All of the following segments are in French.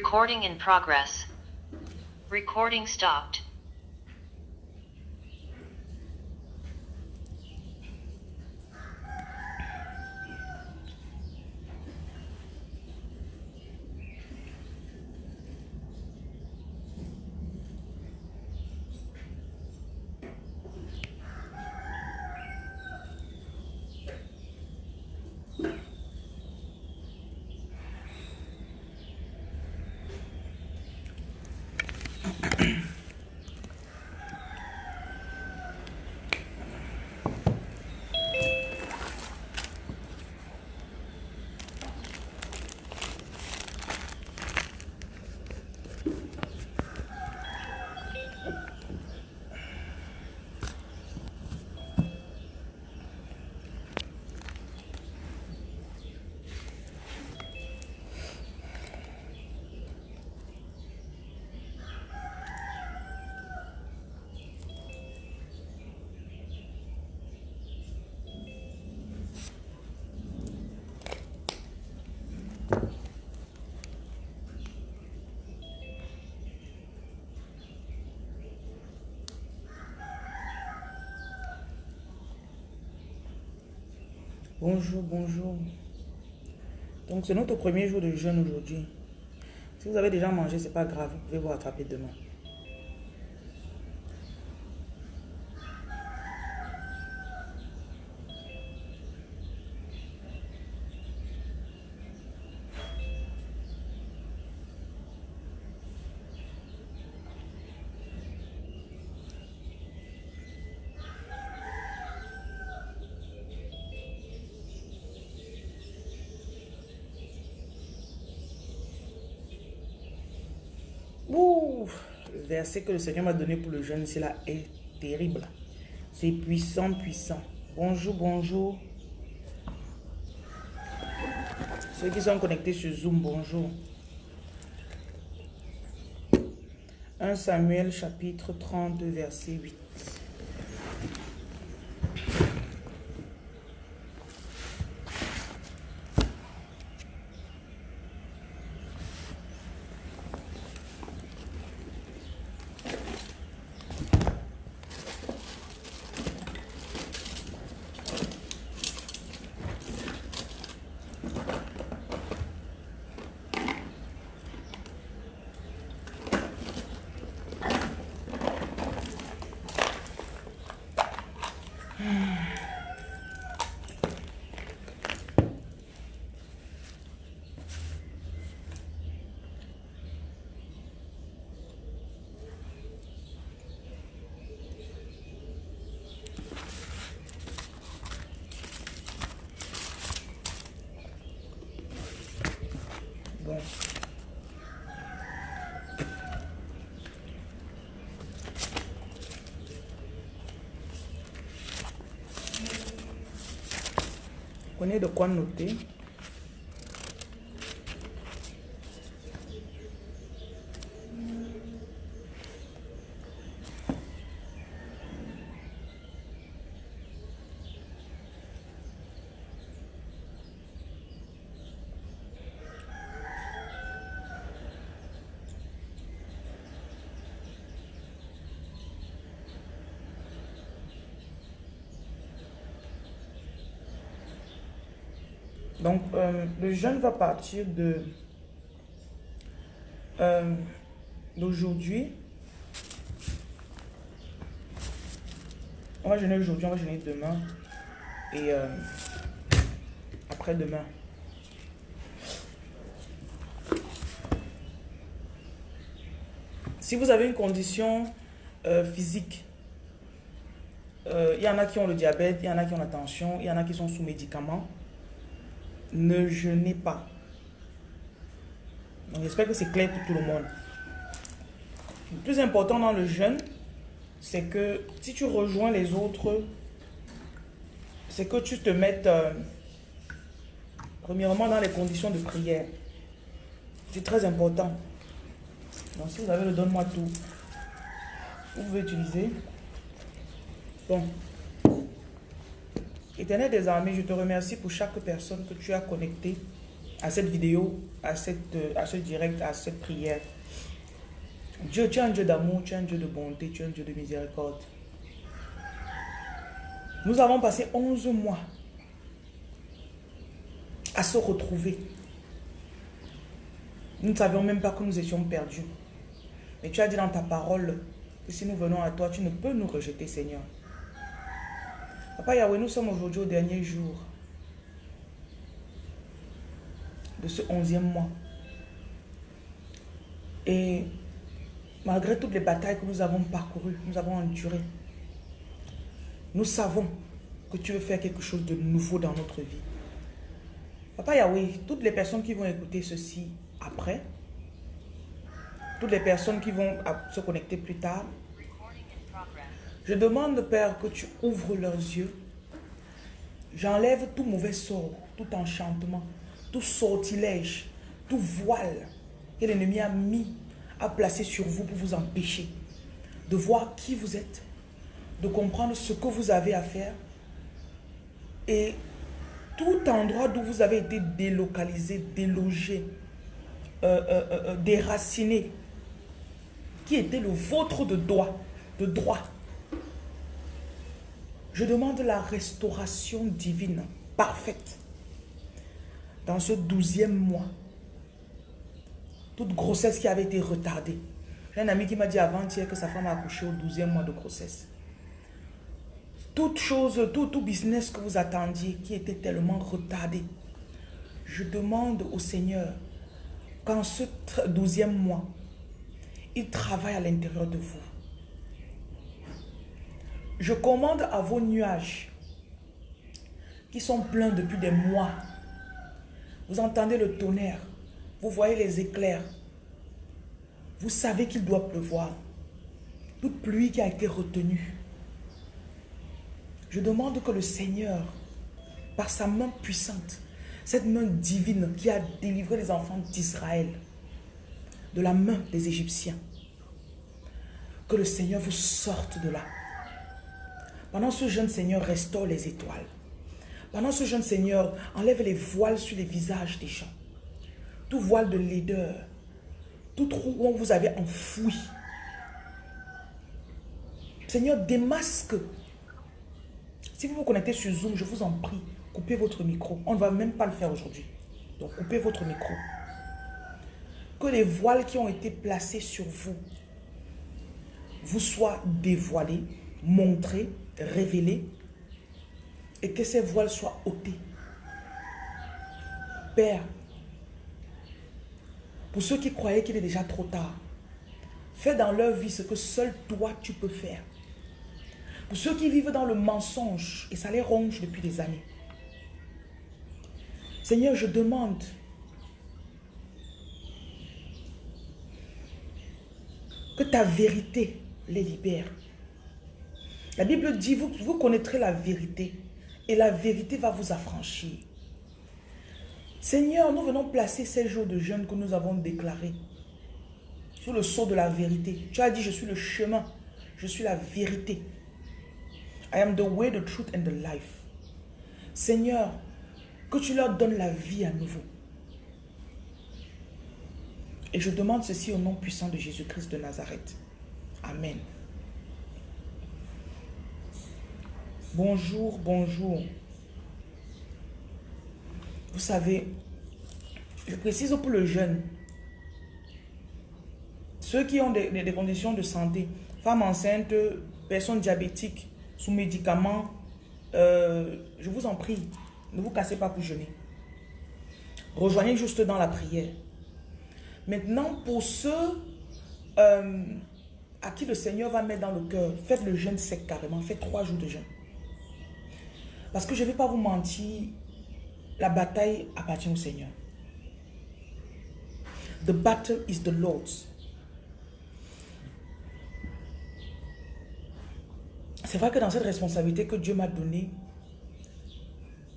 Recording in progress. Recording stopped. Bonjour, bonjour. Donc, c'est notre premier jour de jeûne aujourd'hui. Si vous avez déjà mangé, c'est pas grave. Vous pouvez vous rattraper demain. Ouh, le verset que le Seigneur m'a donné pour le jeûne, c'est là, est terrible. C'est puissant, puissant. Bonjour, bonjour. Ceux qui sont connectés sur Zoom, bonjour. 1 Samuel chapitre 32, verset 8. Bon. Prenez de quoi noter. Donc, euh, le jeûne va partir de euh, d'aujourd'hui. On va jeûner aujourd'hui, on va jeûner demain et euh, après-demain. Si vous avez une condition physique, il y en a qui ont le diabète, il y en a qui ont la tension, il y en a qui sont sous médicaments, ne jeûnez pas. J'espère que c'est clair pour tout le monde. Le plus important dans le jeûne, c'est que si tu rejoins les autres, c'est que tu te mettes euh, premièrement dans les conditions de prière. C'est très important. Donc si vous avez le donne-moi tout, vous pouvez utiliser. Bon. Éternel des armées, je te remercie pour chaque personne que tu as connectée à cette vidéo, à, cette, à ce direct, à cette prière. Dieu, tu es un Dieu d'amour, tu es un Dieu de bonté, tu es un Dieu de miséricorde. Nous avons passé 11 mois à se retrouver. Nous ne savions même pas que nous étions perdus. Mais tu as dit dans ta parole que si nous venons à toi, tu ne peux nous rejeter, Seigneur. Papa Yahweh, nous sommes aujourd'hui au dernier jour de ce onzième mois. Et malgré toutes les batailles que nous avons parcourues, nous avons enduré, nous savons que tu veux faire quelque chose de nouveau dans notre vie. Papa Yahweh, toutes les personnes qui vont écouter ceci après, toutes les personnes qui vont se connecter plus tard, je demande, Père, que tu ouvres leurs yeux. J'enlève tout mauvais sort, tout enchantement, tout sortilège, tout voile que l'ennemi a mis, a placé sur vous pour vous empêcher de voir qui vous êtes, de comprendre ce que vous avez à faire et tout endroit d'où vous avez été délocalisé, délogé, euh, euh, euh, déraciné, qui était le vôtre de droit. Je demande la restauration divine, parfaite, dans ce douzième mois. Toute grossesse qui avait été retardée. J'ai un ami qui m'a dit avant-hier que sa femme a accouché au douzième mois de grossesse. Toute chose, tout, tout business que vous attendiez qui était tellement retardé. Je demande au Seigneur qu'en ce douzième mois, il travaille à l'intérieur de vous. Je commande à vos nuages qui sont pleins depuis des mois. Vous entendez le tonnerre, vous voyez les éclairs. Vous savez qu'il doit pleuvoir. Toute pluie qui a été retenue. Je demande que le Seigneur, par sa main puissante, cette main divine qui a délivré les enfants d'Israël de la main des Égyptiens, que le Seigneur vous sorte de là. Pendant ce jeune Seigneur, restaure les étoiles. Pendant ce jeune Seigneur, enlève les voiles sur les visages des gens. Tout voile de laideur, tout trou où vous avez enfoui. Seigneur, démasque. Si vous vous connectez sur Zoom, je vous en prie, coupez votre micro. On ne va même pas le faire aujourd'hui. Donc, coupez votre micro. Que les voiles qui ont été placés sur vous vous soient dévoilés, montrés, révélés et que ces voiles soient ôtées. Père, pour ceux qui croyaient qu'il est déjà trop tard, fais dans leur vie ce que seul toi tu peux faire. Pour ceux qui vivent dans le mensonge et ça les ronge depuis des années. Seigneur, je demande que ta vérité les libère. La Bible dit, vous, vous connaîtrez la vérité et la vérité va vous affranchir. Seigneur, nous venons placer ces jours de jeûne que nous avons déclarés sur le sceau de la vérité. Tu as dit, je suis le chemin, je suis la vérité. I am the way, the truth and the life. Seigneur, que tu leur donnes la vie à nouveau. Et je demande ceci au nom puissant de Jésus-Christ de Nazareth. Amen. Bonjour, bonjour. Vous savez, je précise pour le jeune, ceux qui ont des, conditions de santé, femmes enceintes, personnes diabétiques, sous médicaments, euh, je vous en prie, ne vous cassez pas pour jeûner. Rejoignez juste dans la prière. Maintenant, pour ceux euh, à qui le Seigneur va mettre dans le cœur, faites le jeûne sec carrément, faites trois jours de jeûne. Parce que je ne vais pas vous mentir, la bataille appartient au Seigneur. The battle is the Lord's. C'est vrai que dans cette responsabilité que Dieu m'a donnée,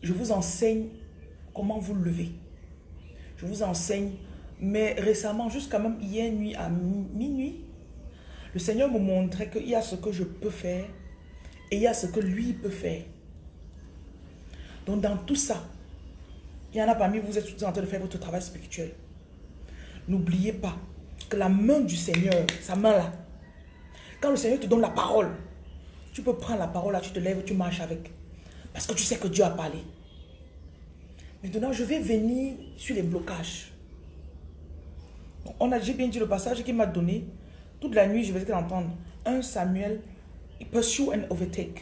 je vous enseigne comment vous lever. Je vous enseigne, mais récemment, jusqu'à même hier nuit à minuit, le Seigneur me montrait qu'il y a ce que je peux faire et il y a ce que lui peut faire. Donc dans tout ça, Il y en a parmi vous, vous êtes en train de faire votre travail spirituel. N'oubliez pas que la main du Seigneur, sa main là, quand le Seigneur te donne la parole, tu peux prendre la parole là, tu te lèves, tu marches avec. Parce que tu sais que Dieu a parlé. Maintenant, je vais venir sur les blocages. On a, j'ai bien dit le passage qu'il m'a donné. Toute la nuit, je vais entendre 1 Samuel, pursue and overtake.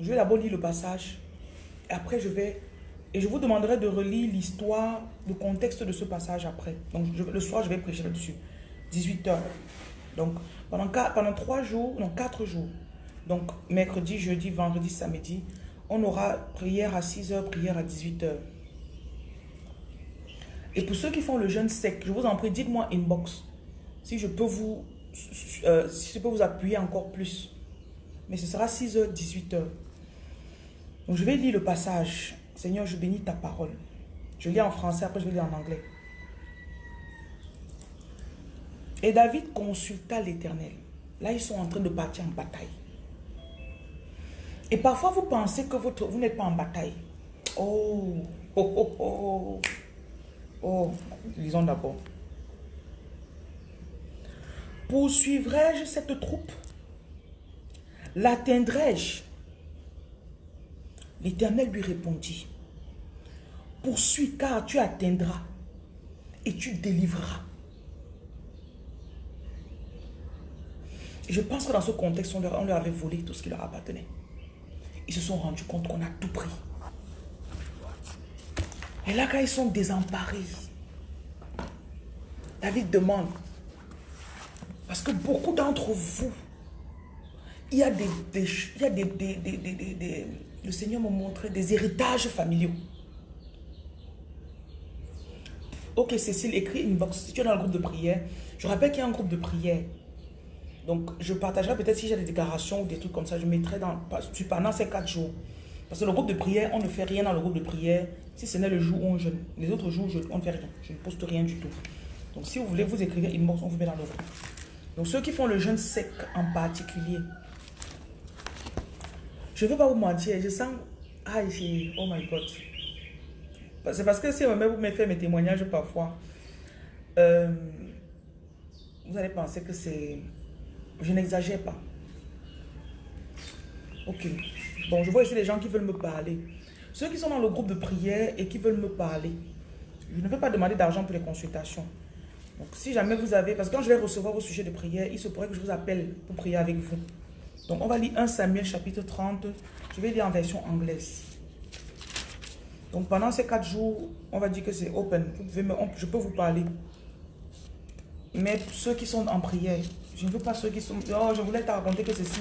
Je vais d'abord lire le passage. Après, je vais... Et je vous demanderai de relire l'histoire, le contexte de ce passage après. Donc, le soir, je vais prêcher là-dessus. 18 heures. Donc, pendant, pendant 3 jours, non, 4 jours. Donc, mercredi, jeudi, vendredi, samedi, on aura prière à 6 heures, prière à 18 heures. Et pour ceux qui font le jeûne sec, je vous en prie, dites-moi inbox si je peux vous euh, si je peux vous appuyer encore plus. Mais ce sera 6h, 18h. Donc je vais lire le passage. Seigneur, je bénis ta parole. Je lis en français, après je vais lire en anglais. Et David consulta l'Éternel. Là, ils sont en train de partir en bataille. Et parfois, vous pensez que votre, vous n'êtes pas en bataille. Oh, oh, oh, oh. Oh, lisons d'abord. Poursuivrai-je cette troupe? L'atteindrai-je? L'Éternel lui répondit, poursuis car tu atteindras et tu délivreras. Je pense que dans ce contexte, on leur, avait volé tout ce qui leur appartenait. Ils se sont rendus compte qu'on a tout pris. Et là, quand ils sont désemparés, David demande, parce que beaucoup d'entre vous, il y a des, il des, des, le Seigneur m'a montré des héritages familiaux. Ok, Cécile, écris une box. Si tu es dans le groupe de prière, je rappelle qu'il y a un groupe de prière. Donc, je partagerai peut-être si j'ai des déclarations ou des trucs comme ça, je mettrai dans, pendant ces quatre jours. Parce que le groupe de prière, on ne fait rien dans le groupe de prière si ce n'est le jour où on jeûne. Les autres jours, on ne fait rien. Je ne poste rien du tout. Donc, si vous voulez, vous écrivez inbox, on vous met dans le groupe. Donc, ceux qui font le jeûne sec en particulier, je ne veux pas vous mentir, je sens... Ah, ici, oh my God. C'est parce que si vous me fait mes témoignages parfois, euh, vous allez penser que c'est... Je n'exagère pas. Ok. Bon, je vois ici les gens qui veulent me parler. Ceux qui sont dans le groupe de prière et qui veulent me parler, je ne veux pas demander d'argent pour les consultations. Donc, si jamais vous avez... Parce que quand je vais recevoir vos sujets de prière, il se pourrait que je vous appelle pour prier avec vous. Donc, on va lire 1 Samuel chapitre 30. Je vais lire en version anglaise. Donc, pendant ces quatre jours, on va dire que c'est open. Je peux vous parler. Mais ceux qui sont en prière, je ne veux pas ceux qui sont... Oh, je voulais te raconter que ceci.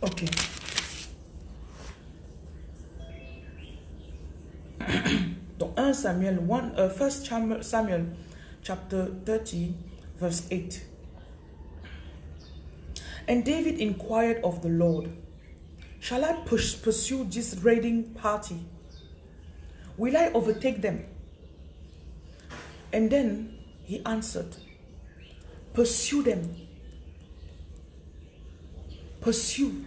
Ok. Donc 1 Samuel, 1, uh, 1 Samuel chapter 30 verse 8. And David inquired of the Lord, Shall I push, pursue this raiding party? Will I overtake them? And then he answered, Pursue them. Pursue.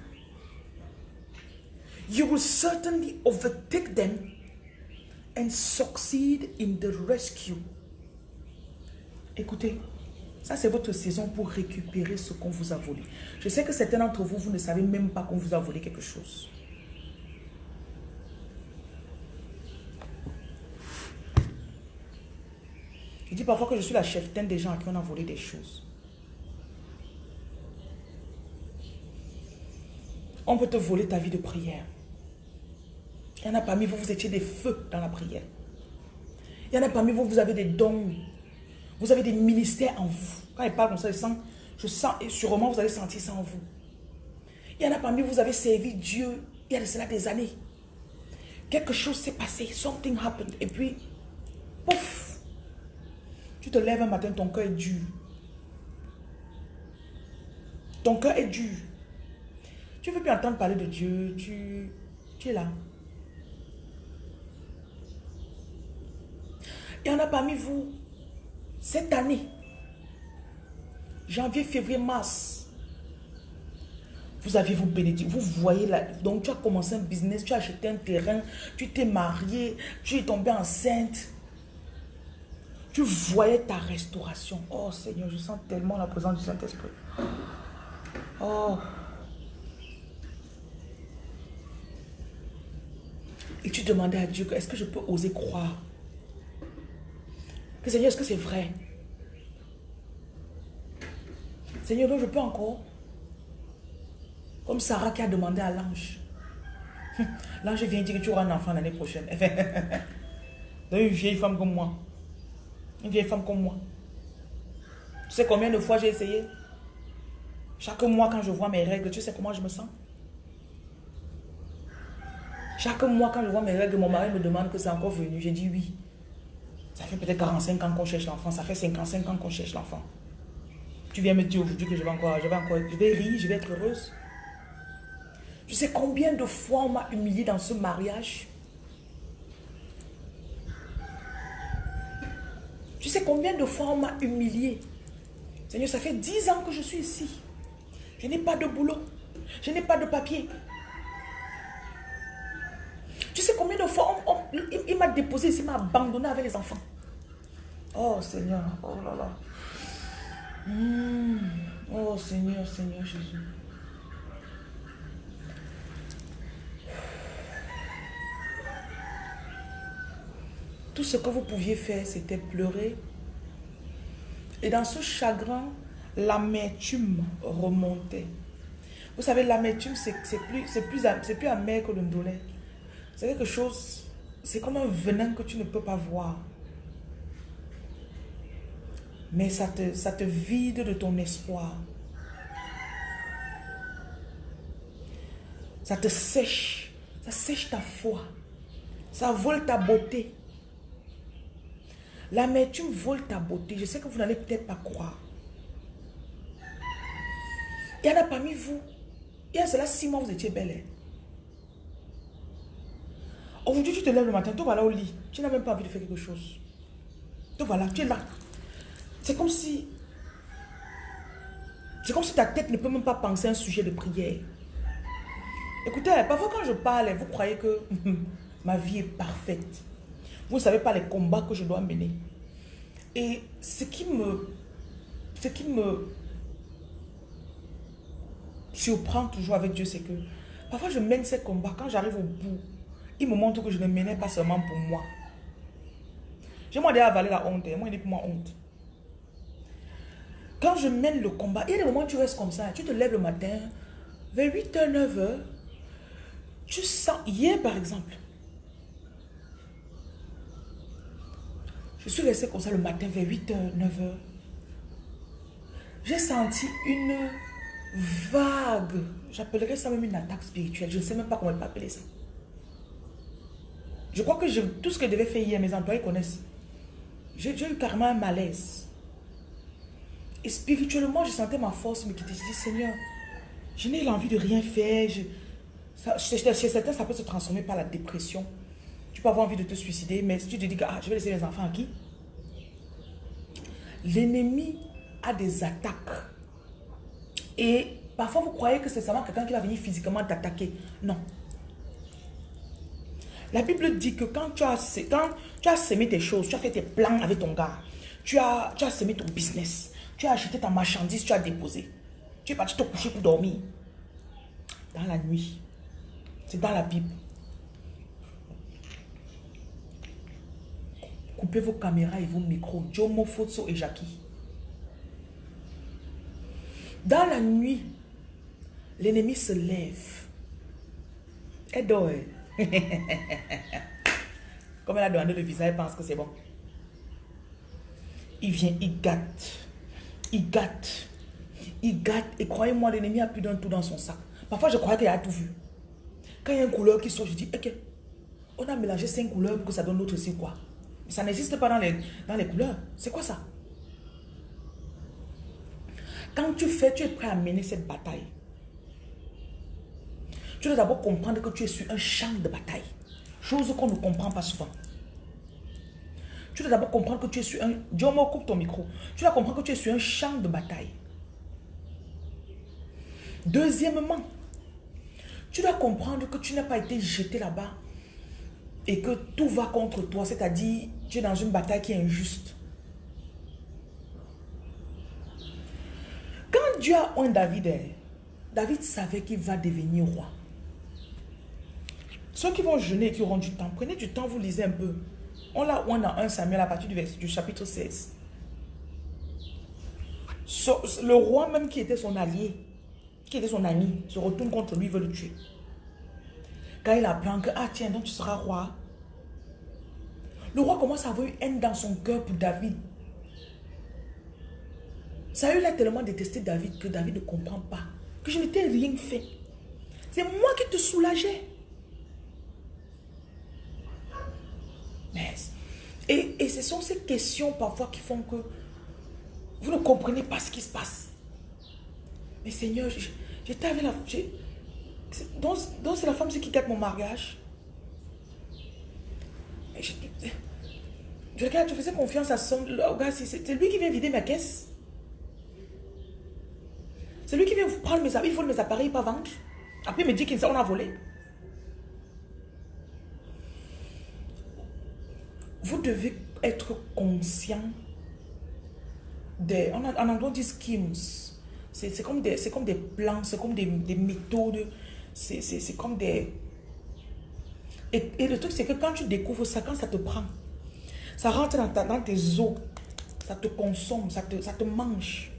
You will certainly overtake them and succeed in the rescue. Écoutez, ça c'est votre saison pour récupérer ce qu'on vous a volé. Je sais que certains d'entre vous, vous ne savez même pas qu'on vous a volé quelque chose. Je dis parfois que je suis la chef des gens à qui on a volé des choses. On peut te voler ta vie de prière. Il y en a parmi vous, vous étiez des feux dans la prière. Il y en a parmi vous, vous avez des dons. Vous avez des ministères en vous. Quand il parle comme ça, je sens, je sens et sûrement vous allez sentir ça en vous. Il y en a parmi vous, vous avez servi Dieu il y a de cela des années. Quelque chose s'est passé, something happened. Et puis, pouf, tu te lèves un matin, ton cœur est dur. Ton cœur est dur. Tu ne veux plus entendre parler de Dieu, tu, tu es là. Il y en a parmi vous, cette année, janvier, février, mars, vous avez vos bénédictions, vous voyez là, donc tu as commencé un business, tu as acheté un terrain, tu t'es marié, tu es tombé enceinte. Tu voyais ta restauration. Oh Seigneur, je sens tellement la présence du Saint-Esprit. Oh. Et tu demandais à Dieu, est-ce que je peux oser croire? Seigneur, est-ce que c'est vrai? Seigneur, donc je peux encore? Comme Sarah qui a demandé à l'ange. L'ange vient dire que tu auras un enfant l'année prochaine. Donc une vieille femme comme moi. Une vieille femme comme moi. Tu sais combien de fois j'ai essayé? Chaque mois quand je vois mes règles, tu sais comment je me sens? Chaque mois, quand je vois mes règles, mon mari me demande que c'est encore venu. J'ai dit oui. Ça fait peut-être 45 ans qu'on cherche l'enfant. Ça fait 55 ans qu'on cherche l'enfant. Tu viens me dire aujourd'hui que je vais encore, je vais encore, je vais rire, je vais être heureuse. Tu sais combien de fois on m'a humilié dans ce mariage Tu sais combien de fois on m'a humilié Seigneur, ça fait 10 ans que je suis ici. Je n'ai pas de boulot. Je n'ai pas de papier. Tu sais combien de fois il, m'a déposé ici, il m'a abandonné avec les enfants. Oh Seigneur, oh là là. Hmm. Oh Seigneur, Seigneur Jésus. Tout ce que vous pouviez faire, c'était pleurer. Et dans ce chagrin, l'amertume remontait. Vous savez, l'amertume, c'est plus, plus, plus amer que le ndolé. C'est quelque chose, c'est comme un venin que tu ne peux pas voir. Mais ça te, ça te vide de ton espoir. Ça te sèche. Ça sèche ta foi. Ça vole ta beauté. L'amertume vole ta beauté. Je sais que vous n'allez peut-être pas croire. Il y en a parmi vous. Il y a cela six mois, vous étiez belle. Aujourd'hui, tu te lèves le matin, tu vas là au lit. Tu n'as même pas envie de faire quelque chose. Tu voilà, tu es là. C'est comme si... C'est comme si ta tête ne peut même pas penser à un sujet de prière. Écoutez, parfois quand je parle, vous croyez que ma vie est parfaite. Vous ne savez pas les combats que je dois mener. Et ce qui me... Ce qui me surprend toujours avec Dieu, c'est que parfois je mène ces combats. Quand j'arrive au bout, il me montre que je ne menais pas seulement pour moi. J'ai moi déjà avalé la honte. Moi, il est pour moi honte. Quand je mène le combat, il y a des moments où tu restes comme ça. Tu te lèves le matin, vers 8h, 9h. Tu sens, hier par exemple, je suis resté comme ça le matin vers 8h, 9h. J'ai senti une vague, j'appellerais ça même une attaque spirituelle. Je ne sais même pas comment on peut appeler ça. Je crois que tout ce que je devais faire hier, mes employés connaissent. J'ai eu carrément un malaise. Et spirituellement, je sentais ma force me quitter. Je dis, Seigneur, je n'ai l'envie de rien faire. Je, chez certains, ça peut se transformer par la dépression. Tu peux avoir envie de te suicider, mais si tu te dis que ah, je vais laisser les enfants à qui? L'ennemi a des attaques. Et parfois, vous croyez que c'est seulement quelqu'un qui va venir physiquement t'attaquer. Non. La Bible dit que quand tu as, semé tes choses, tu as fait tes plans avec ton gars, tu as, tu as semé ton business, tu as acheté ta marchandise, tu as déposé. Tu es parti te coucher pour dormir. Dans la nuit. C'est dans la Bible. Coupez vos caméras et vos micros. Jomo, Fotso et Jackie. Dans la nuit, l'ennemi se lève. Et dort. Comme elle a demandé le visa, elle pense que c'est bon. Il vient, il gâte. Il gâte. Il gâte. Et croyez-moi, l'ennemi a plus d'un tout dans son sac. Parfois, je crois qu'il a tout vu. Quand il y a une couleur qui sort, je dis, ok, on a mélangé cinq couleurs pour que ça donne l'autre, c'est quoi Ça n'existe pas dans les, dans les couleurs. C'est quoi ça? Quand tu fais, tu es prêt à mener cette bataille. Tu dois d'abord comprendre que tu es sur un champ de bataille. Chose qu'on ne comprend pas souvent. Tu dois d'abord comprendre que tu es sur un... Diomo, coupe ton micro. Tu dois comprendre que tu es sur un champ de bataille. Deuxièmement, Tu dois comprendre que tu n'as pas été jeté là-bas et que tout va contre toi, c'est-à-dire tu es dans une bataille qui est injuste. Quand Dieu a un David, David savait qu'il va devenir roi. Ceux qui vont jeûner et qui auront du temps, prenez du temps, vous lisez un peu. On l'a on a un Samuel à partir du, du chapitre 16. le roi même qui était son allié, qui était son ami, se retourne contre lui, veut le tuer. Quand il apprend que, ah tiens, donc tu seras roi. Le roi commence à avoir une haine dans son cœur pour David. Saül a tellement détesté David que David ne comprend pas. Que je n'étais rien fait. C'est moi qui te soulageais. Et, et ce sont ces questions parfois qui font que vous ne comprenez pas ce qui se passe. Mais Seigneur, j'étais avec la... Donc, c'est la femme qui quitte mon mariage. je, regarde, je faisais confiance à son... gars, c'est lui qui vient vider ma caisse. C'est lui qui vient prendre mes appareils, il vole mes appareils, pas vendre. Après, il me dit qu'on a volé. Vous devez être conscient des... En, anglais, on dit schemes. C'est comme, des, comme des plans, c'est comme des, des méthodes c'est comme des... Et, le truc, c'est que quand tu découvres ça, quand ça te prend, ça rentre dans, dans tes os, ça te consomme, ça te, ça te mange.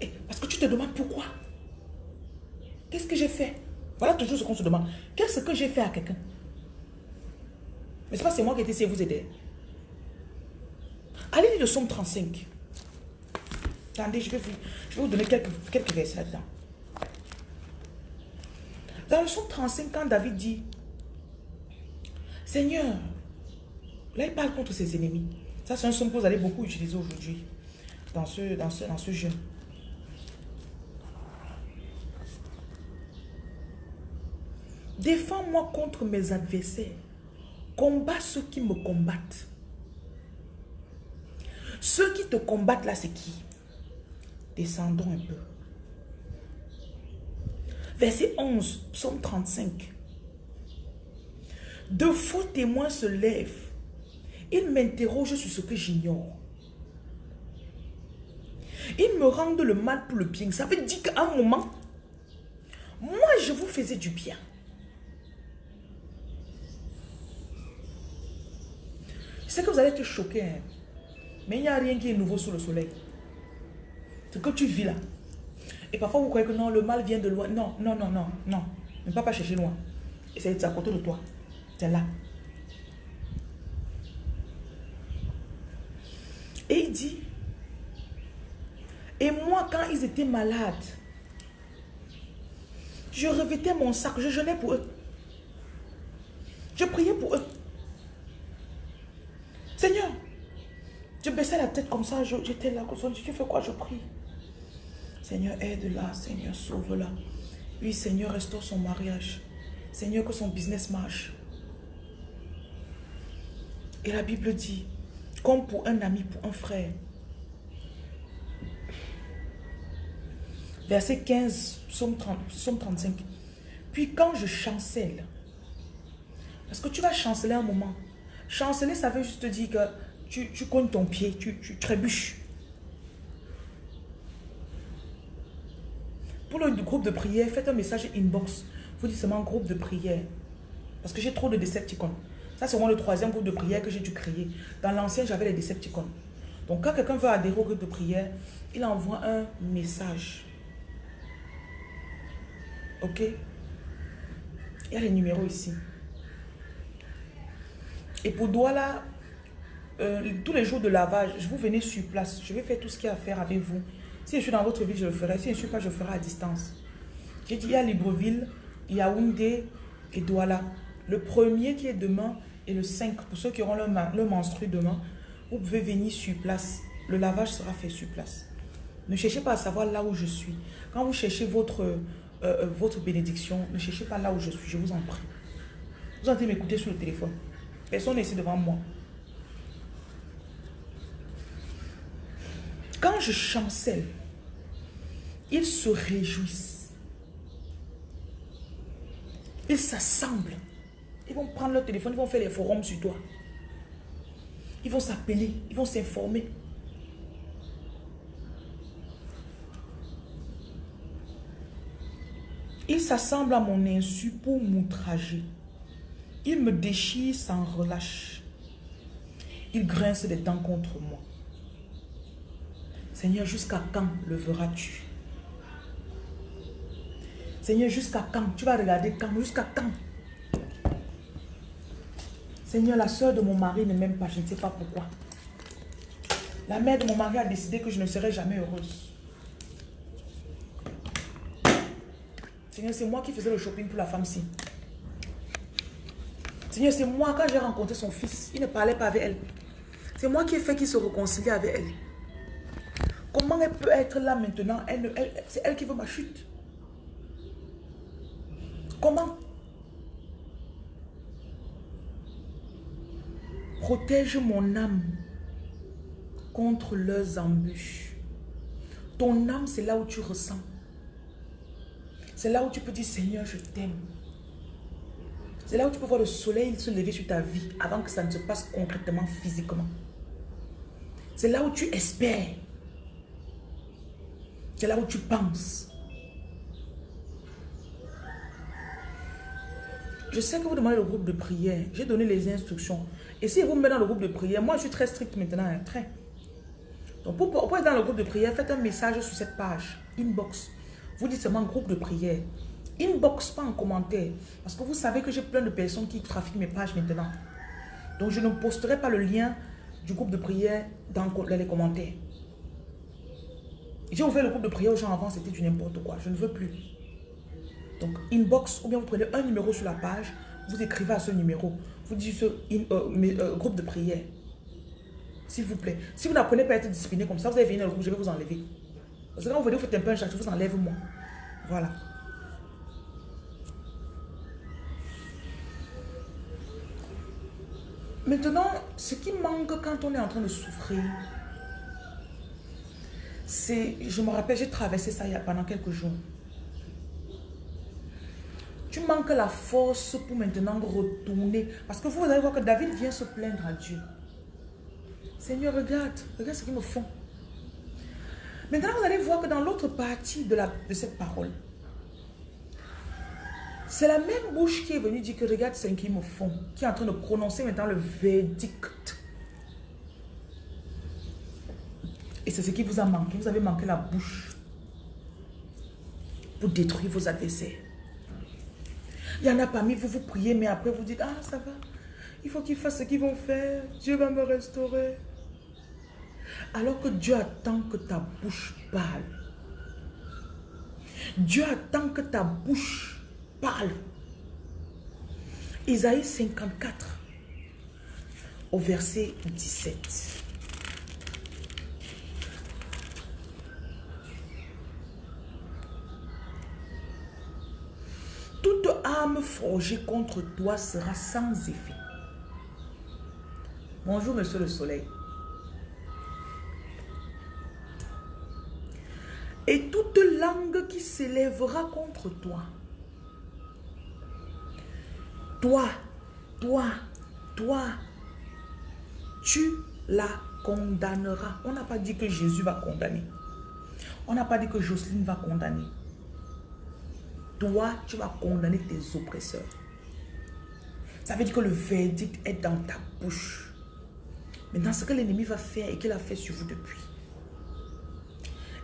Et, parce que tu te demandes pourquoi? Qu'est-ce que j'ai fait? Voilà toujours ce qu'on se demande. Qu'est-ce que j'ai fait à quelqu'un? Mais c'est pas c'est moi qui ai essayé de vous aider. Allez lire le psaume 35. Attendez, je vais vous, je vais vous donner quelques, quelques versets là-dedans. Dans le psaume 35, quand David dit, Seigneur, là il parle contre ses ennemis. Ça c'est un son que vous allez beaucoup utiliser aujourd'hui dans ce, dans, ce, dans ce jeûne. Défends-moi contre mes adversaires. Combat ceux qui me combattent. Ceux qui te combattent là, c'est qui? Descendons un peu. Verset 11, psaume 35. De faux témoins se lèvent. Ils m'interrogent sur ce que j'ignore. Ils me rendent le mal pour le bien. Ça veut dire qu'à un moment, moi, je vous faisais du bien. Sais que vous allez être choqués, hein. mais il n'y a rien qui est nouveau sous le soleil. Ce que tu vis là, et parfois, vous croyez que non, le mal vient de loin. Non, non, non, non, non. Ne pas pas chercher loin. C'est à côté de toi. C'est là. Et il dit, et moi, quand ils étaient malades, je revêtais mon sac, je jeûnais pour eux. Je priais pour eux. Seigneur, je baissais la tête comme ça, j'étais là, tu fais quoi, je prie. Seigneur, aide-la. Seigneur, sauve-la. Oui, Seigneur, restaure son mariage. Seigneur, que son business marche. Et la Bible dit, comme pour un ami, pour un frère. Verset 15, psaume, 35. Puis quand je chancelle, parce que tu vas chanceler un moment. Chanceler, ça veut juste dire que tu, tu cognes ton pied, tu, tu trébuches. Pour le groupe de prière, faites un message inbox. Vous dites seulement groupe de prière. Parce que j'ai trop de Decepticons. Ça, c'est le troisième groupe de prière que j'ai dû créer. Dans l'ancien, j'avais les Decepticons. Donc, quand quelqu'un veut adhérer au groupe de prière, il envoie un message. Ok? Il y a les numéros ici. Et pour Douala, euh, tous les jours de lavage, je vous venez sur place. Je vais faire tout ce qu'il y a à faire avec vous. Si je suis dans votre ville, je le ferai. Si je ne suis pas, je le ferai à distance. J'ai dit, il y a Libreville, Yaoundé et Douala. Le premier qui est demain et le 5, pour ceux qui auront le, le menstru demain, vous pouvez venir sur place. Le lavage sera fait sur place. Ne cherchez pas à savoir là où je suis. Quand vous cherchez votre, euh, euh, votre bénédiction, ne cherchez pas là où je suis, je vous en prie. Vous entendez m'écouter sur le téléphone. Personne n'est ici devant moi. Je chancelle, ils se réjouissent. Ils s'assemblent. Ils vont prendre leur téléphone, ils vont faire les forums sur toi. Ils vont s'appeler, ils vont s'informer. Ils s'assemblent à mon insu pour m'outrager. Ils me déchirent sans relâche. Ils grincent des dents contre moi. Seigneur, jusqu'à quand le verras-tu? Seigneur, jusqu'à quand? Tu vas regarder quand? Jusqu'à quand? Seigneur, la soeur de mon mari ne m'aime pas, je ne sais pas pourquoi. La mère de mon mari a décidé que je ne serai jamais heureuse. Seigneur, c'est moi qui faisais le shopping pour la femme-ci. Seigneur, c'est moi, quand j'ai rencontré son fils, il ne parlait pas avec elle. C'est moi qui ai fait qu'il se réconcilie avec elle. Comment elle peut être là maintenant? C'est elle qui veut ma chute. Comment Protège mon âme contre leurs embûches? Ton âme, c'est là où tu ressens. C'est là où tu peux dire, Seigneur, je t'aime. C'est là où tu peux voir le soleil se lever sur ta vie avant que ça ne se passe concrètement, physiquement. C'est là où tu espères. C'est là où tu penses. Je sais que vous demandez le groupe de prière. J'ai donné les instructions. Et si vous me mettez dans le groupe de prière, moi je suis très strict maintenant, hein, très. Donc pour, pour, être dans le groupe de prière, faites un message sur cette page, inbox. Vous dites seulement groupe de prière. Inbox, pas en commentaire. Parce que vous savez que j'ai plein de personnes qui trafiquent mes pages maintenant. Donc je ne posterai pas le lien du groupe de prière dans, les commentaires. J'ai ouvert le groupe de prière aux gens avant, c'était du n'importe quoi. Je ne veux plus. Donc inbox, ou bien vous prenez un numéro sur la page, vous écrivez à ce numéro. Vous dites ce euh, euh, groupe de prière. S'il vous plaît. Si vous n'apprenez pas à être discipliné comme ça, vous allez venir dans le groupe, je vais vous enlever. Parce que quand vous venez, vous faites un peu un chat, je vous enlève moi. Voilà. Maintenant, ce qui manque quand on est en train de souffrir, je me rappelle, j'ai traversé ça pendant quelques jours. Tu manques la force pour maintenant retourner. Parce que vous allez voir que David vient se plaindre à Dieu. Seigneur, regarde, regarde ce qu'ils me font. Maintenant, vous allez voir que dans l'autre partie de, la, de cette parole, c'est la même bouche qui est venue dire que regarde ce qu'ils me font, qui est en train de prononcer maintenant le verdict. Et c'est ce qui vous a manqué. Vous avez manqué la bouche pour détruire vos adversaires. Il y en a parmi vous, vous priez, mais après vous dites, ah ça va, il faut qu'ils fassent ce qu'ils vont faire, Dieu va me restaurer. Alors que Dieu attend que ta bouche parle. Dieu attend que ta bouche parle. Isaïe 54, au verset 17. Toute âme forgée contre toi sera sans effet. Bonjour, monsieur le soleil. Et toute langue qui s'élèvera contre toi toi, toi, toi, tu la condamneras. On n'a pas dit que Jésus va condamner. On n'a pas dit que Jocelyne va condamner. Toi, tu vas condamner tes oppresseurs. Ça veut dire que le verdict est dans ta bouche. Maintenant, ce que l'ennemi va faire et qu'il a fait sur vous depuis,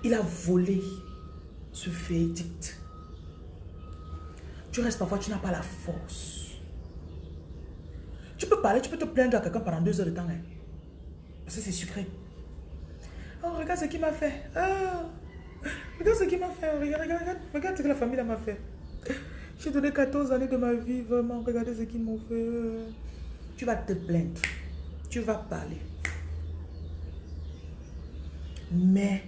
il a volé ce verdict. Tu restes parfois, tu n'as pas la force. Tu peux parler, tu peux te plaindre à quelqu'un pendant deux heures de temps. Hein. Parce que c'est sucré. Oh, regarde ce qu'il m'a fait. Oh, regarde ce qu'il m'a fait. Regarde, regarde, regarde, ce que la famille m'a fait. J'ai donné 14 années de ma vie, vraiment. Regardez ce qu'ils m'ont fait. Tu vas te plaindre. Tu vas parler. Mais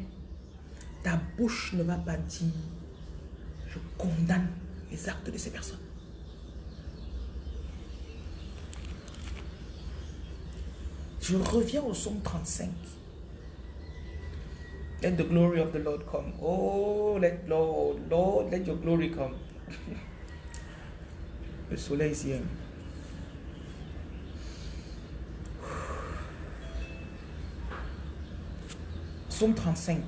ta bouche ne va pas dire, je condamne les actes de ces personnes. Je reviens au psaume 35. Let the glory of the Lord come. Oh, let Lord, Lord, let your glory come. Le soleil ici. hein. Psaume 35.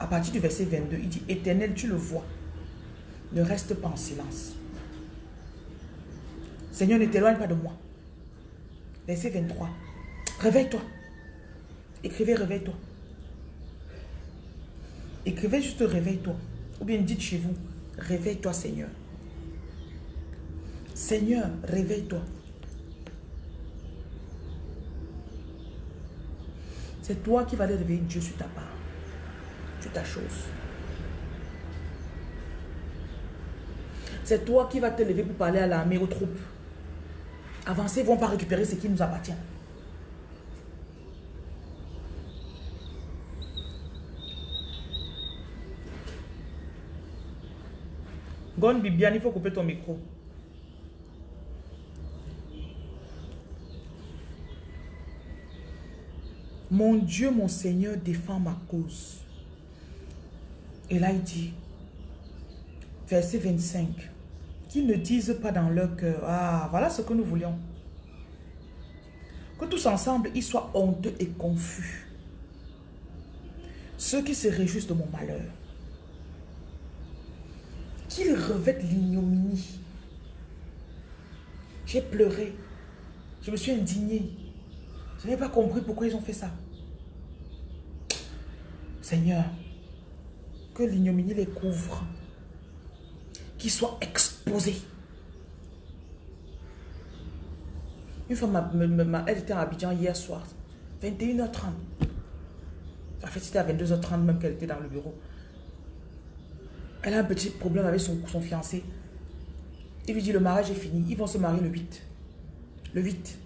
À partir du verset 22, il dit Éternel, tu le vois. Ne reste pas en silence. Seigneur, ne t'éloigne pas de moi. Verset 23. Réveille-toi. Écrivez, réveille-toi. Écrivez juste réveille-toi. Ou bien dites chez vous, réveille-toi Seigneur. Seigneur, réveille-toi. C'est toi qui vas aller réveiller Dieu sur ta part. Sur ta chose. C'est toi qui vas te lever pour parler à l'armée, aux troupes. Avancer, ils vont pas récupérer ce qui nous appartient. Gon Bibiane, il faut couper ton micro. Mon Dieu, mon Seigneur, défend ma cause. Et là, il dit, verset 25, qu'ils ne disent pas dans leur cœur, ah, voilà ce que nous voulions. Que tous ensemble, ils soient honteux et confus. Ceux qui se réjouissent de mon malheur. Qu'ils revêtent l'ignominie? J'ai pleuré. Je me suis indigné. Je n'ai pas compris pourquoi ils ont fait ça. Seigneur, que l'ignominie les couvre. Qu'ils soient exposés. Une femme, elle était à Abidjan hier soir, 21h30. En fait, c'était à 22h30 même qu'elle était dans le bureau. Elle a un petit problème avec son, fiancé. Il lui dit, le mariage est fini. Ils vont se marier le 8. Le 8.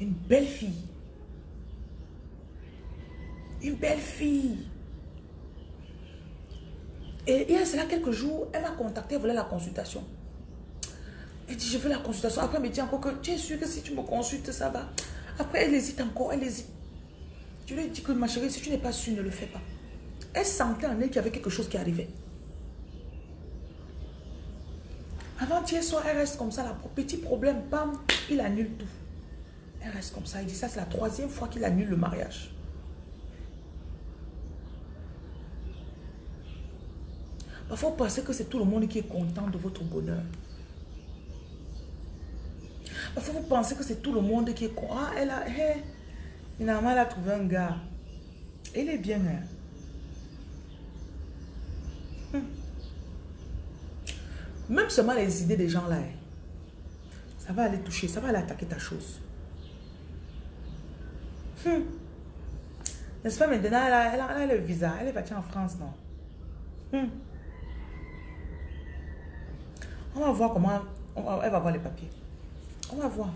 Une belle fille. Une belle fille. Et il y a cela quelques jours, elle m'a contacté, elle voulait la consultation. Elle dit, je veux la consultation. Après, elle me dit encore que tu es sûr que si tu me consultes, ça va. Après, elle hésite encore, elle hésite. Je lui ai dit que ma chérie, si tu n'es pas sûre, ne le fais pas. Elle sentait en elle qu'il y avait quelque chose qui arrivait. Avant-hier soir, elle reste comme ça, petit problème, bam, il annule tout. Elle reste comme ça, il dit ça, c'est la troisième fois qu'il annule le mariage. Parfois, vous pensez que c'est tout le monde qui est content de votre bonheur. Parfois, vous pensez que c'est tout le monde qui est content. Ah, elle a, finalement, elle a trouvé un gars. Il est bien, hein. Même seulement les idées des gens là, hein, ça va aller toucher, ça va aller attaquer ta chose. Hum. N'est-ce pas maintenant, elle a, elle le visa, elle est partie en France, non? Hum. On va voir comment, elle va voir les papiers. On va voir.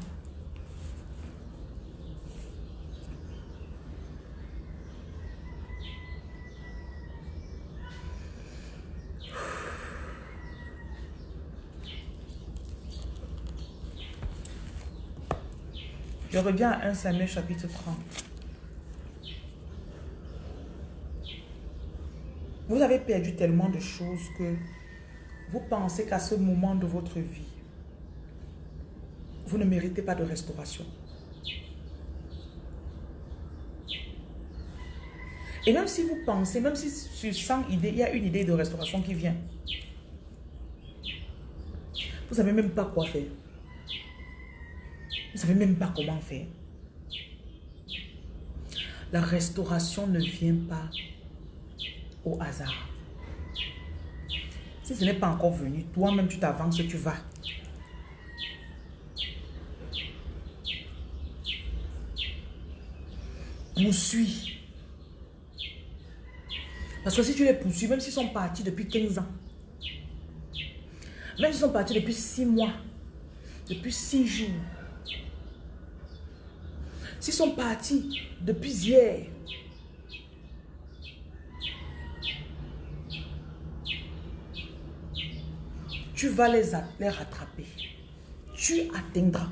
Je reviens à 1 Samuel chapitre 30. Vous avez perdu tellement de choses que vous pensez qu'à ce moment de votre vie, vous ne méritez pas de restauration. Et même si vous pensez, même si sur 100 idées, il y a une idée de restauration qui vient, vous ne savez même pas quoi faire. Ne même pas comment faire. La restauration ne vient pas au hasard. Si ce n'est pas encore venu, toi-même tu t'avances, tu vas. Poursuis. Parce que si tu les poursuis, même s'ils sont partis depuis 15 ans, même s'ils sont partis depuis 6 mois, depuis 6 jours, sont partis depuis hier, tu vas les, les rattraper. Tu atteindras.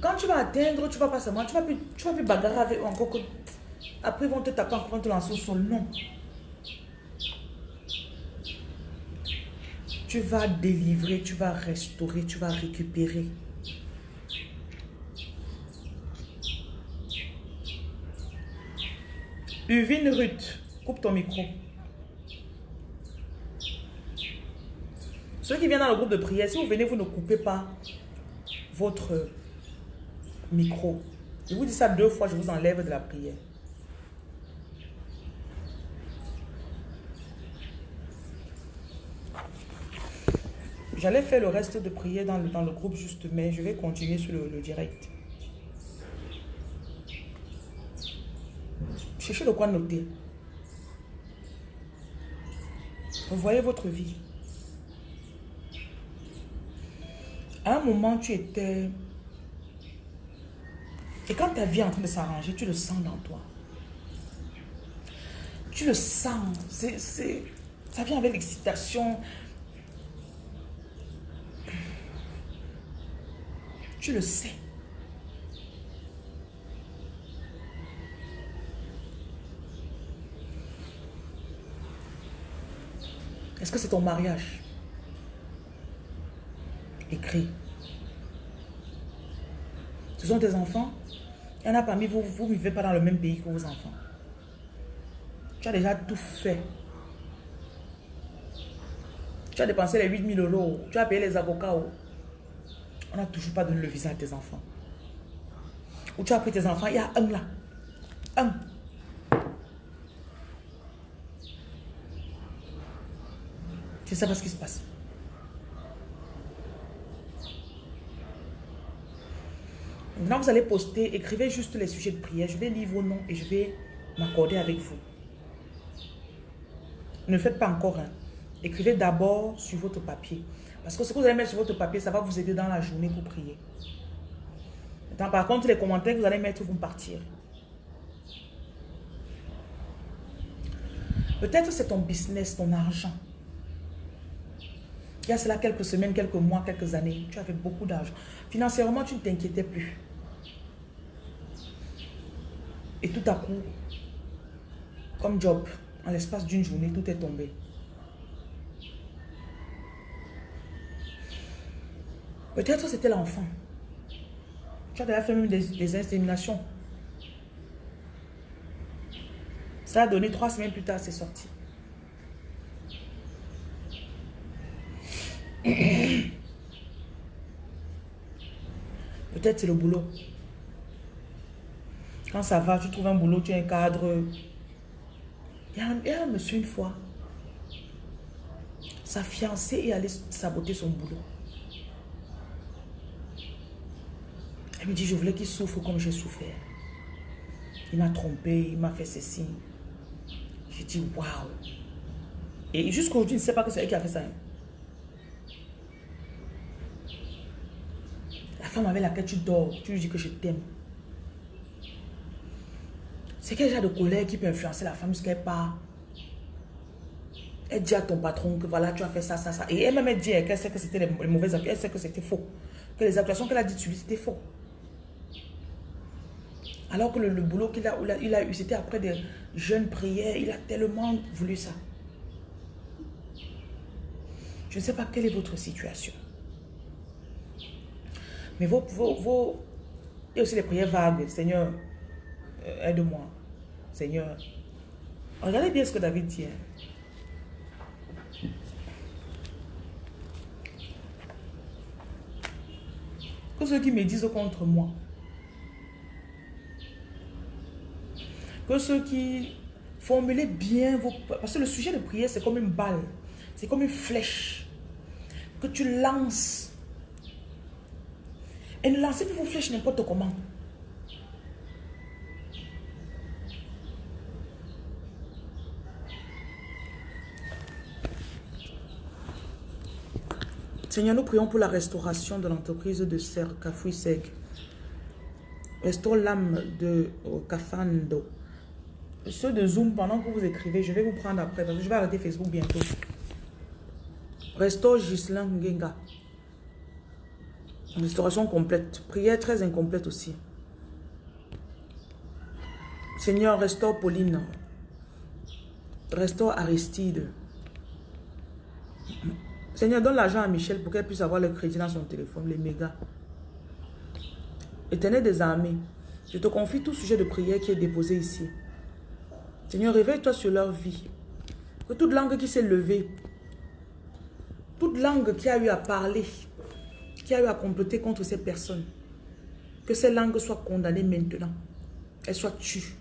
Quand tu vas atteindre, tu vas pas seulement, tu vas plus, tu vas plus bagarrer avec encore que. Après, ils vont te taper, vont te lancer. Tu vas délivrer, tu vas restaurer, tu vas récupérer. Uvine Ruth, coupe ton micro. Ceux qui viennent dans le groupe de prière, si vous venez, vous ne coupez pas votre micro. Je vous dis ça deux fois, je vous enlève de la prière. J'allais faire le reste de prière dans le, dans le groupe juste, mais je vais continuer sur le, direct. Cherchez de quoi noter. Vous voyez votre vie. À un moment, tu étais... Et quand ta vie est en train de s'arranger, tu le sens dans toi. Tu le sens. Ça vient avec l'excitation. Le sais. Est-ce que c'est ton mariage? Écrit. Ce sont tes enfants? Il y en a parmi vous, vous ne vivez pas dans le même pays que vos enfants. Tu as déjà tout fait. Tu as dépensé les 8000 euros. Tu as payé les avocats. On n'a toujours pas donné le visa à tes enfants. Ou tu as pris tes enfants, il y a un là. Un. C'est ça ce qui se passe. Maintenant, vous allez poster, écrivez juste les sujets de prière. Je vais lire vos noms et je vais m'accorder avec vous. Ne faites pas encore un. Écrivez d'abord sur votre papier. Parce que ce que vous allez mettre sur votre papier, ça va vous aider dans la journée pour prier. Par contre, les commentaires que vous allez mettre vont partir. Peut-être c'est ton business, ton argent. Il y a cela quelques semaines, quelques mois, quelques années, tu avais beaucoup d'argent. Financièrement, tu ne t'inquiétais plus. Et tout à coup, comme job, en l'espace d'une journée, tout est tombé. Peut-être c'était l'enfant. Tu as déjà fait même des, inséminations. Ça a donné trois semaines plus tard, c'est sorti. Peut-être c'est le boulot. Quand ça va, tu trouves un boulot, tu as un cadre. Il a il y a un monsieur une fois. Sa fiancée est allée saboter son boulot. Elle me dit, je voulais qu'il souffre comme j'ai souffert. Il m'a trompé, il m'a fait ceci. J'ai dit, waouh. Et jusqu'aujourd'hui, il ne sait pas que c'est elle qui a fait ça. La femme avec laquelle tu dors, tu lui dis que je t'aime. C'est quel genre de colère qui peut influencer la femme jusqu'à part Elle dit à ton patron que voilà, tu as fait ça, ça, ça. Et elle-même, elle dit qu'elle sait que c'était les, mauvaises accusations, elle sait que c'était faux. Que les accusations qu'elle a dites sur lui, c'était faux. Alors que le, boulot qu'il a, il a eu, c'était après des jeunes prières. Il a tellement voulu ça. Je ne sais pas quelle est votre situation. Mais vos, vos, vos... Il y a aussi les prières vagues. Seigneur, euh, aide-moi. Seigneur. Regardez bien ce que David dit. Hein. Que ceux qui me disent contre moi. Que ceux qui formulez bien vos... Parce que le sujet de prière, c'est comme une balle. C'est comme une flèche. Que tu lances. Et ne lancez plus vos flèches n'importe comment. Seigneur, nous prions pour la restauration de l'entreprise de Serre. Restaure l'âme de Kafando. Ceux de Zoom, pendant que vous écrivez, je vais vous prendre après parce que je vais arrêter Facebook bientôt. Restaure Gislain Ngenga. Restauration complète. Prière très incomplète aussi. Seigneur, restaure Pauline. Restaure Aristide. Seigneur, donne l'argent à Michel pour qu'elle puisse avoir le crédit dans son téléphone, les mégas. Éternel des armées, je te confie tout sujet de prière qui est déposé ici. Seigneur, réveille-toi sur leur vie. Que toute langue qui s'est levée, toute langue qui a eu à parler, qui a eu à comploter contre ces personnes, que ces langues soient condamnées maintenant. Elles soient tues.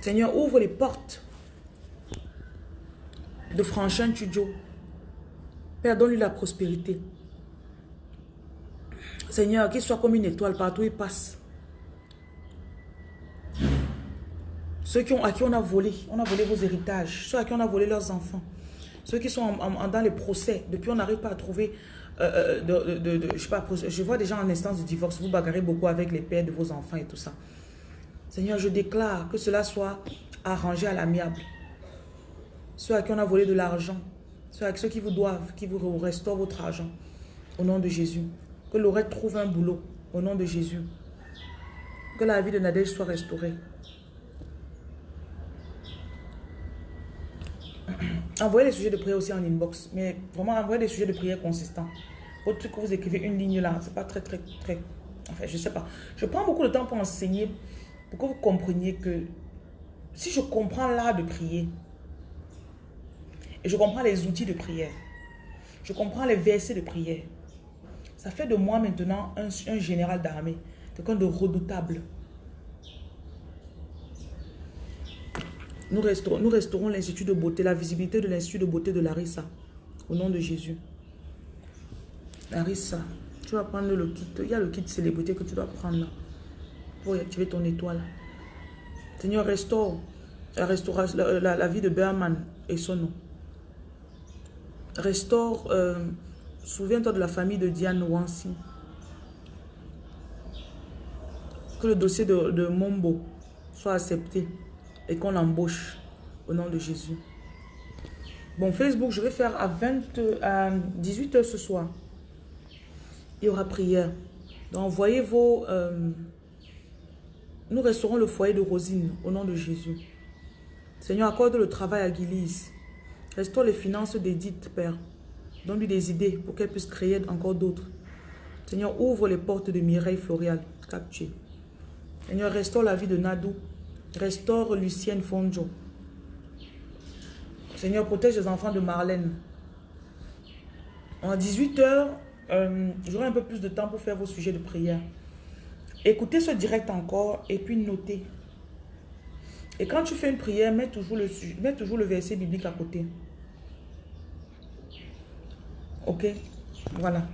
Seigneur, ouvre les portes de Franchin Tudjo. Père, donne-lui la prospérité. Seigneur, qu'il soit comme une étoile partout où il passe. Ceux qui ont, à qui on a volé, on a volé vos héritages. Ceux à qui on a volé leurs enfants. Ceux qui sont dans les procès. Depuis, on n'arrive pas à trouver... Euh, euh, de, je, sais pas, je vois des gens en instance de divorce. Vous bagarrez beaucoup avec les pères de vos enfants et tout ça. Seigneur, je déclare que cela soit arrangé à l'amiable. Ceux à qui on a volé de l'argent. Ceux, à ceux qui vous doivent, qui vous restaurent votre argent. Au nom de Jésus. Que Laurette trouve un boulot. Au nom de Jésus. Que la vie de Nadège soit restaurée. Envoyez les sujets de prière aussi en inbox. Mais vraiment, envoyez des sujets de prière consistants. Votre truc que vous écrivez une ligne là, c'est pas très, très, très... Enfin, je sais pas. Je prends beaucoup de temps pour enseigner, pour que vous compreniez que si je comprends l'art de prier, et je comprends les outils de prière, je comprends les versets de prière, ça fait de moi maintenant un, un général d'armée, quelqu'un de redoutable. Nous restaurons, nous l'Institut de beauté, la visibilité de l'Institut de beauté de Larissa. Au nom de Jésus. Larissa, tu vas prendre le kit. Il y a le kit célébrité que tu dois prendre là. Pour activer ton étoile. Seigneur, restaure la, la, vie de Berman et son nom. Restaure, euh, souviens-toi de la famille de Diane Wansi. Que le dossier de, de Mombo soit accepté et qu'on l'embauche au nom de Jésus. Bon, Facebook, je vais faire à, 20, à 18h ce soir. Il y aura prière. Donc, envoyez vos... Euh, nous resterons le foyer de Rosine au nom de Jésus. Seigneur, accorde le travail à Guilise. Restaure les finances d'Edith, Père. Donne-lui des idées pour qu'elle puisse créer encore d'autres. Seigneur, ouvre les portes de Mireille Florial, capturée. Seigneur, restaure la vie de Nadou. Restaure Lucienne Fonjo. Seigneur, protège les enfants de Marlène. En 18h, euh, j'aurai un peu plus de temps pour faire vos sujets de prière. Écoutez ce direct encore et puis notez. Et quand tu fais une prière, mets mets toujours le verset biblique à côté. Ok? Voilà.